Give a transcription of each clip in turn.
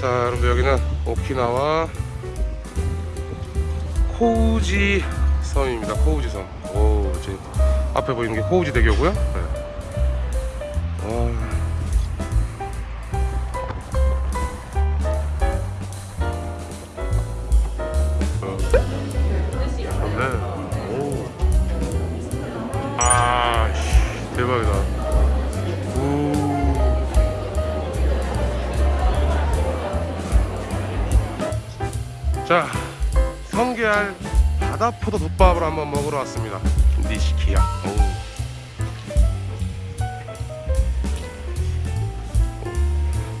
자 여러분들 여기는 오키나와 코우지 섬입니다 코우지 섬 오, 지금 앞에 보이는 게 코우지 대교고요 네. 와. 자, 성게알 바다포도 덮밥을 한번 먹으러 왔습니다. 니시키야. 오.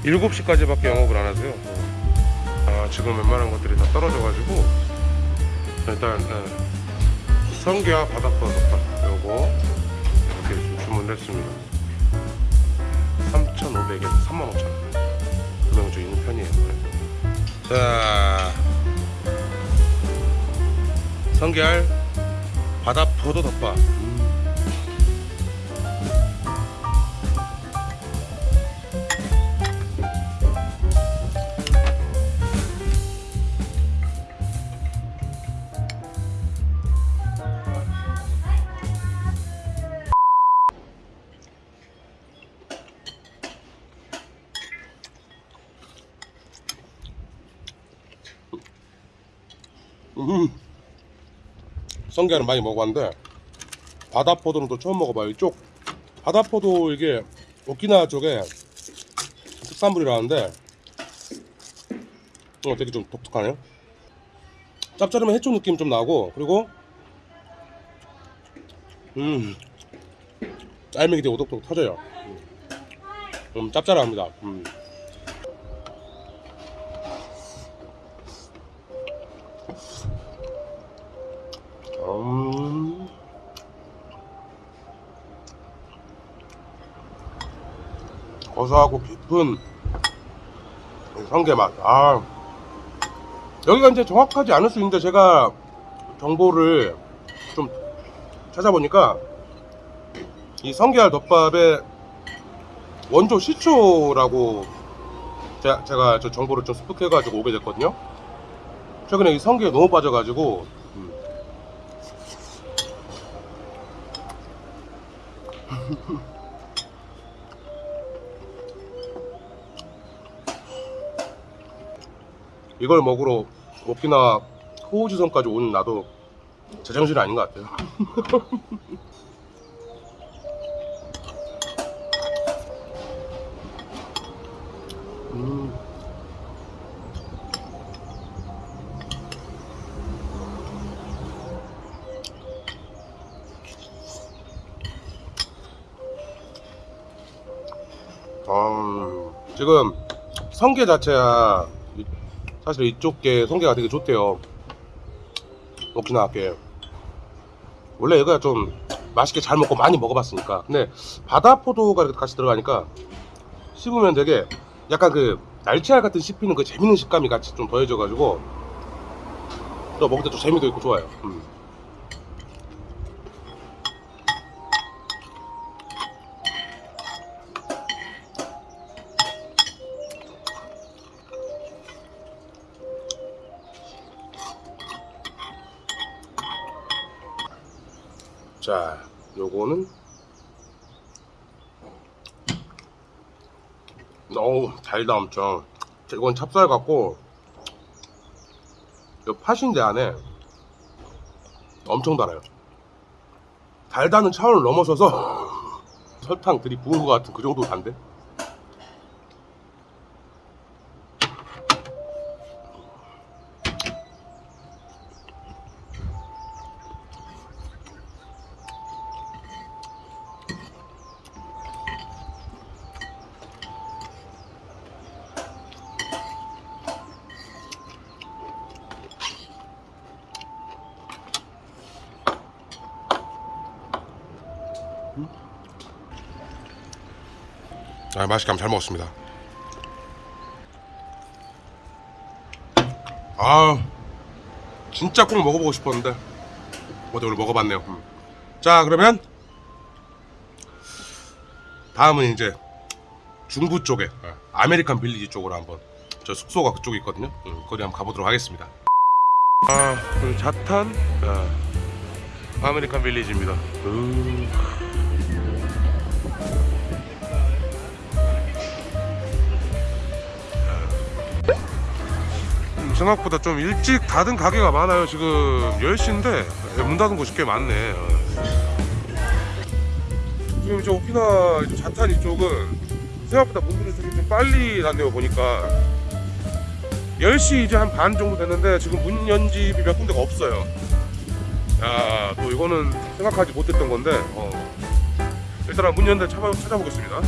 일곱 시까지 밖에 영업을 안 하세요. 아, 지금 웬만한 것들이 다 떨어져 가지고 일단 네. 성게와 바닥포 덮밥 요거 이렇게 좀 주문을 했습니다. 3,500엔, 35,000원. 금액은 좀 있는 편이에요. 자, 성게알 바다 포도 덮밥. 음. 성게는 많이 먹어봤는데 바다포도는 또 처음 먹어봐요. 이쪽 바다포도 이게 오키나와 쪽에 특산물이라는데 어 되게 좀 독특하네요. 짭짤하면 해초 느낌 좀 나고 그리고 음 짤맥이 되게 오독독 터져요. 음 짭짤합니다. 음. 음. 고소하고 깊은 성게 맛. 아. 여기가 이제 정확하지 않을 수 있는데 제가 정보를 좀 찾아보니까 이 성게알 덮밥의 원조 시초라고 제가, 제가 저 정보를 좀 습득해가지고 오게 됐거든요. 최근에 이 성게에 너무 빠져가지고 음. 이걸 먹으러 오키나와 호우지섬까지 오는 나도 제정신이 아닌 것 같아요. 음. 음, 지금 성게 자체야 이- 사실 이쪽 게 성게가 되게 좋대요. 오키나와 게 원래 얘가 좀 맛있게 잘 먹고 많이 먹어봤으니까. 근데 바다 포도가 이렇게 같이 들어가니까 씹으면 되게 약간 그 날치알 같은 씹히는 그 재밌는 식감이 같이 좀 더해져 가지고 또 먹을 때 좀 재미도 있고 좋아요. 음. 자, 요거는 어우 달다 엄청. 이건 찹쌀 같고 요 팥인데 안에 엄청 달아요. 달다는 차원을 넘어서서 설탕 들이 부은 것 같은 그 정도 단데. 아, 맛있게 한번 잘 먹었습니다. 아, 진짜 꼭 먹어보고 싶었는데 어제 오늘 먹어봤네요. 음. 자, 그러면 다음은 이제 중부 쪽에 어, 아메리칸 빌리지 쪽으로 한번 저 숙소가 그쪽에 있거든요. 음, 거기 한번 가보도록 하겠습니다. 아, 여기 차탄 아, 아메리칸 빌리지입니다. 음. 생각보다 좀 일찍 닫은 가게가 많아요. 지금 10시인데 문 닫은 곳이 꽤 많네. 어. 지금 저 오키나 자탄 이쪽은 생각보다 문들이 좀 빨리 닫네요 보니까 10시 이제 한 반 정도 됐는데 지금 문 연 집이 몇 군데가 없어요 야, 또 이거는 생각하지 못했던 건데 어. 일단 문 찾아, 찾아보겠습니다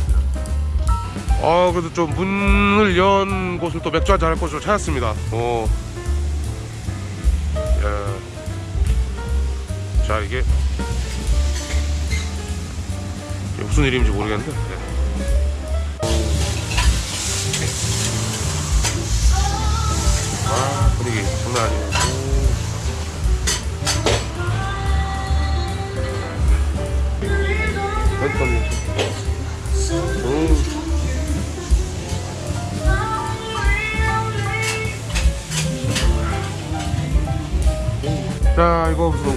아 그래도 좀 문을 연 곳을 또 맥주 한잔 할 곳으로 찾았습니다 어. 야. 자 이게 무슨 일인지 모르겠는데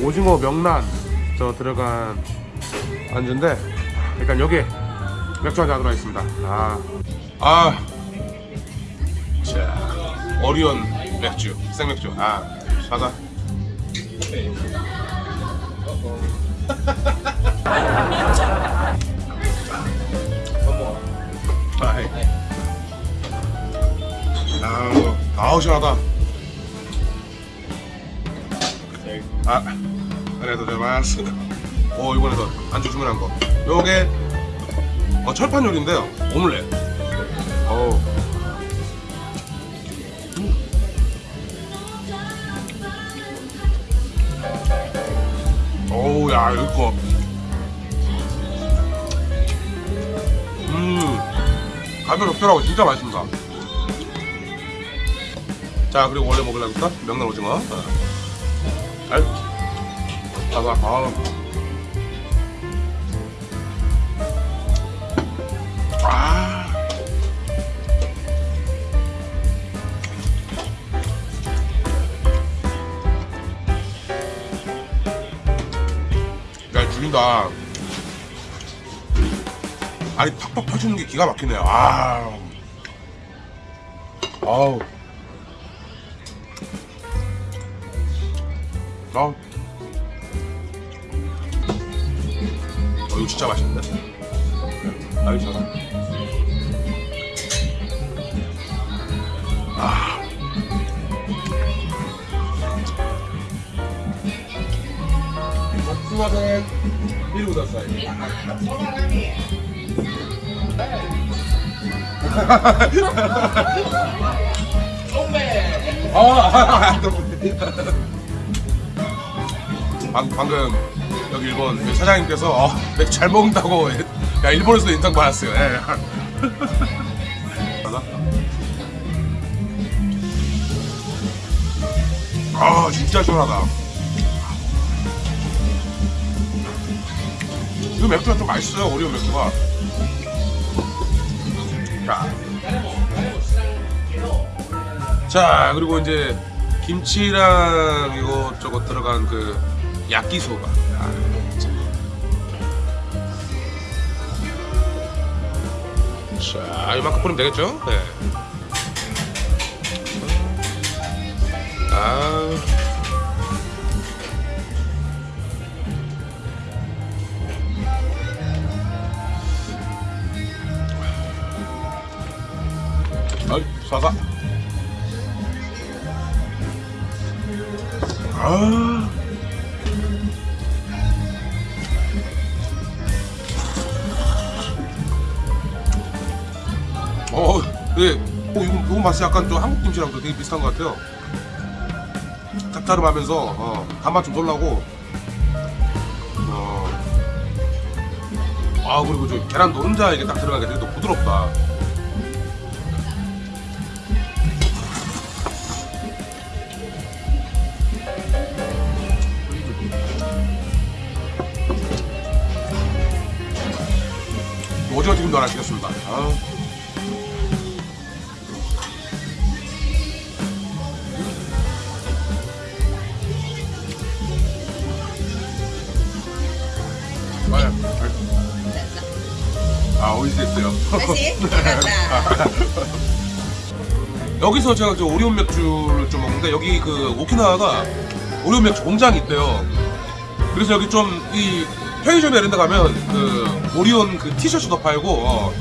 오징어 명란 저 들어간 안주인데 일단 여기 맥주 한잔 하도록 하겠습니다. 아, 아. 자 어리온 맥주 생맥주. 아 사다 아우 시원하다. 아 제마스 오 이번에도 안주 주문한 거. 요게 어, 철판 요리인데요. 오믈렛. 어우. 어우 야 이거 음. 가면 없더라고 진짜 맛있습니다. 자 그리고 원래 먹으려니까 명란 오징어. 아 이 봐봐 아. 아. 야 죽인다. 알이 팍팍 터지는 게 기가 막히네요. 아 아우. 아 어, 이거 진짜 맛있는데? 나비처럼 아. 복숭아색 1보다 사이 아, 아, 아 방금 일본 그 사장님께서 어, 맥주 잘 먹는다고 야 일본에서도 인상 받았어요. 예. 아 진짜 시원하다. 이거 맥주가 좀 맛있어요 오리온 맥주가. 자. 자 그리고 이제 김치랑 이것저것 들어간 그 야끼소바 자 이만큼 뿌리면 되겠죠? 네. 어, 네. 어, 이거, 이거 맛이 약간 좀 한국 김치랑 도 되게 비슷한 것 같아요. 짭짤하면서 어, 단맛 좀 돌라고. 어. 아 그리고 저 계란 노른자 이게 딱 들어가게 되게 또 부드럽다. 오징어 튀김도 하나 시켰습니다. 아. 다시 잘한다. 여기서 제가 저 오리온 맥주를 좀 먹는데 여기 그 오키나와가 오리온 맥주 공장이 있대요. 그래서 여기 좀 이 편의점에 이런 데 가면 그 오리온 그 티셔츠도 팔고 어,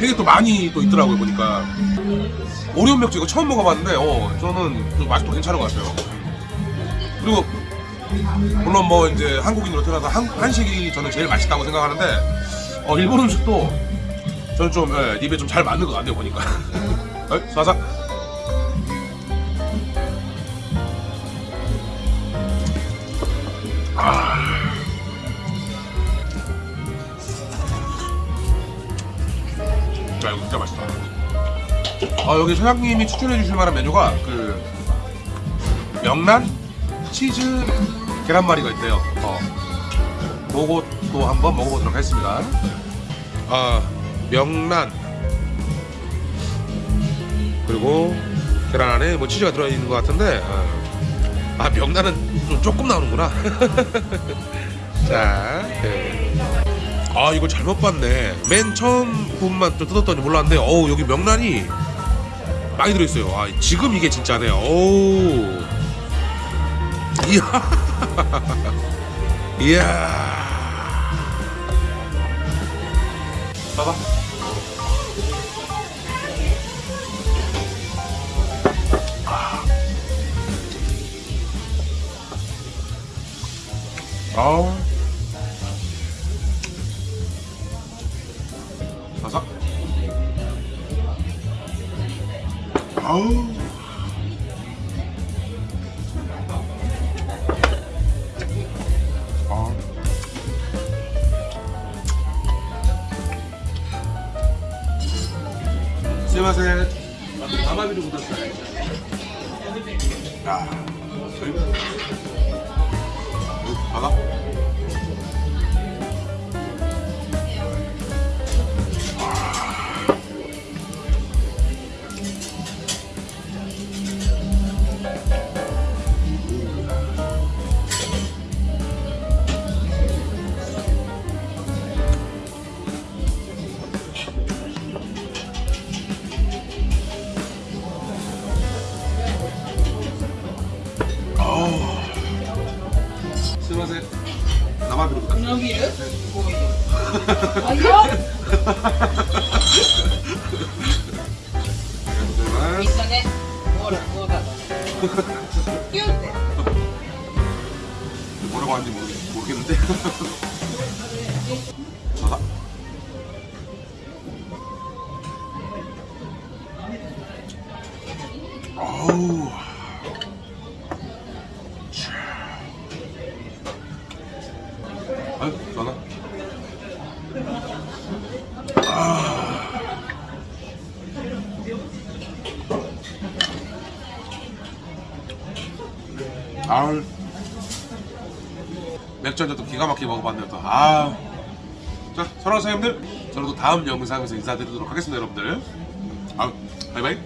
되게 또 많이 또 있더라고요 보니까 오리온 맥주 이거 처음 먹어봤는데 어 저는 좀 맛도 괜찮은 것 같아요. 그리고 물론 뭐 이제 한국인으로 태어나서 한, 한식이 저는 제일 맛있다고 생각하는데 어 일본 음식도 저는 좀 예, 입에 좀 잘 맞는 것 같네요 보니까. 에? 사사. 아. 야 이거 진짜 맛있다. 아 여기 사장님이 추천해 주실 만한 메뉴가 그 명란 치즈 계란말이가 있대요. 어. 그것도 한번 먹어보도록 하겠습니다. 아 명란 그리고 계란 안에 뭐 치즈가 들어있는 것 같은데 어. 아 명란은 좀 조금 나오는구나. 자, 네. 아 이걸 잘못 봤네. 맨 처음 부분만 좀 뜯었더니 몰랐는데 어우 여기 명란이 많이 들어있어요. 아 지금 이게 진짜네. 오. 이야. 이야. 봐봐. 아우. 때. 뭐라고 하는지 모르, 모르겠는데. 바다? 아우. 아유, 전화. 아. 아우. 맥주 한잔도 기가 막히게 먹어봤네요 또. 아. 자, 사랑하는 사장님들, 저는 또 다음 영상에서 인사드리도록 하겠습니다, 여러분들. 아, 바이바이.